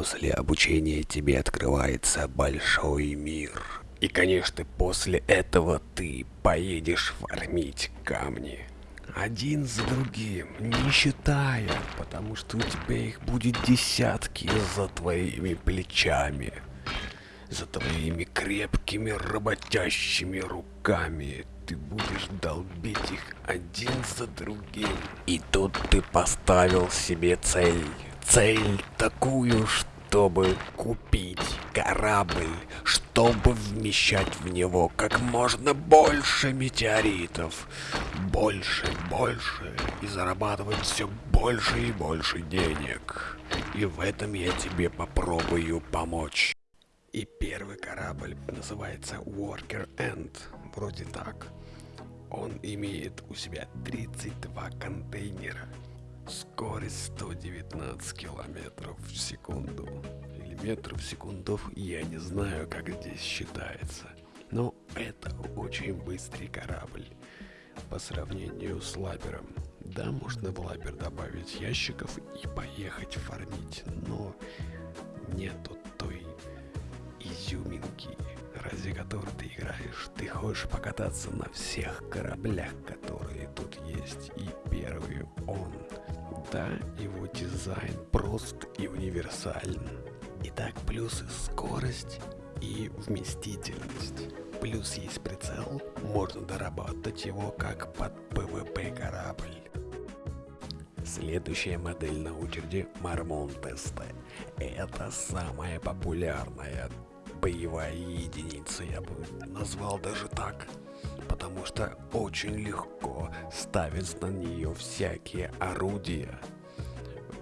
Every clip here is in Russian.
После обучения тебе открывается большой мир. И, конечно, после этого ты поедешь фармить камни. Один за другим, не считая, потому что у тебя их будет десятки за твоими плечами. За твоими крепкими работящими руками ты будешь долбить их один за другим. И тут ты поставил себе цель. Цель такую, чтобы купить корабль, чтобы вмещать в него как можно больше метеоритов. Больше, больше. И зарабатывать все больше и больше денег. И в этом я тебе попробую помочь. И первый корабль называется Worker End, вроде так. Он имеет у себя 32 контейнера, скорость 119 километров в секунду. Или метров в секунду, я не знаю, как здесь считается. Но это очень быстрый корабль по сравнению с лабером. Да, можно в лабер добавить ящиков и поехать фармить, но нету той изюминки, ради которой ты играешь. Ты хочешь покататься на всех кораблях, которые тут есть. И первый Да, его дизайн прост и универсален. Итак, плюсы скорость и вместительность. Плюс есть прицел, можно доработать его как под PvP корабль. Следующая модель на очереди Мармон Тесте. Это самая популярная боевая единица, я бы назвал даже так. Потому что очень легко ставить на нее всякие орудия.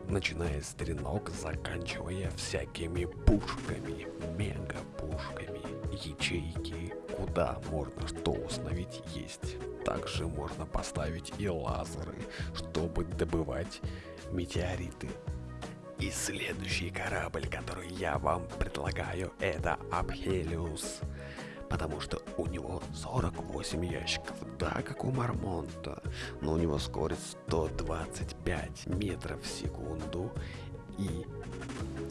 Начиная с стрелок, заканчивая всякими пушками, мега-пушками, ячейки, куда можно что установить есть. Также можно поставить и лазеры, чтобы добывать метеориты. И следующий корабль, который я вам предлагаю, это Абхелиус. Потому что у него 48 ящиков, да, как у Мармонта, но у него скорость 125 метров в секунду, и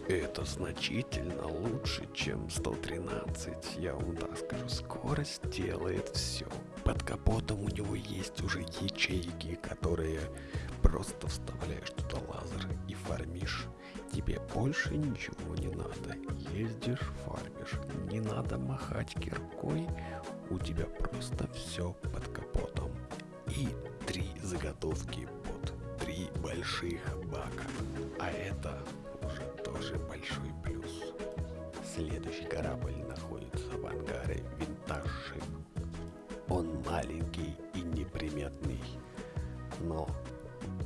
это значительно лучше, чем 113, я вам так скажу. Скорость делает все. Под капотом у него есть уже ячейки, которые просто вставляешь туда лазер и фармишь. Тебе больше ничего не надо. Ездишь, фармишь. Не надо махать киркой. У тебя просто все под капотом. И три заготовки три больших бака. А это уже тоже большой плюс. Следующий корабль находится в ангаре Винтаж Он маленький и неприметный, но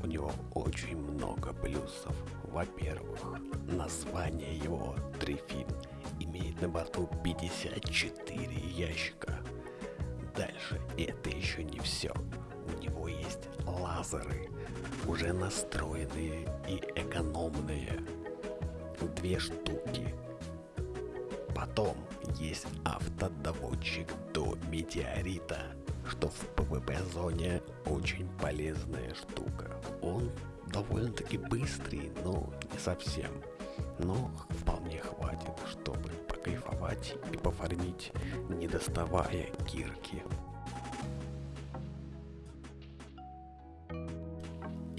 у него очень много плюсов. Во-первых, название его Трифин имеет на борту 54 ящика. Дальше это еще не все. У него есть лазеры, уже настроенные и экономные. Две штуки. Потом есть автодоводчик до метеорита что в PvP-зоне очень полезная штука. Он довольно-таки быстрый, но не совсем. Но вполне хватит, чтобы покайфовать и пофармить, не доставая кирки.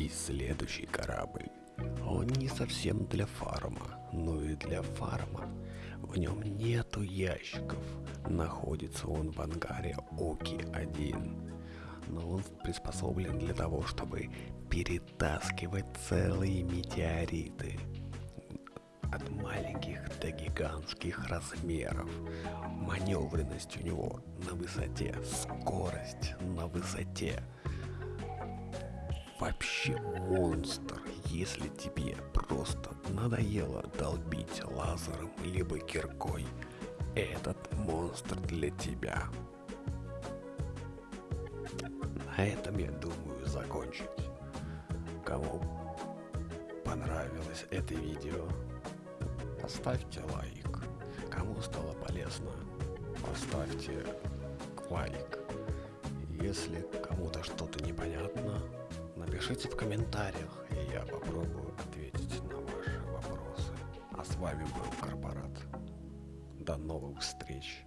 И следующий корабль. Он не совсем для фарма, но и для фарма. В нем нету ящиков. Находится он в ангаре Оки-1. Но он приспособлен для того, чтобы перетаскивать целые метеориты. От маленьких до гигантских размеров. Маневренность у него на высоте, скорость на высоте вообще монстр, если тебе просто надоело долбить лазером либо киркой. Этот монстр для тебя. На этом я думаю закончить. Кому понравилось это видео, поставьте лайк. Кому стало полезно, поставьте лайк. Если кому-то что-то непонятно, Напишите в комментариях, и я попробую ответить на ваши вопросы. А с вами был Корпорат. До новых встреч.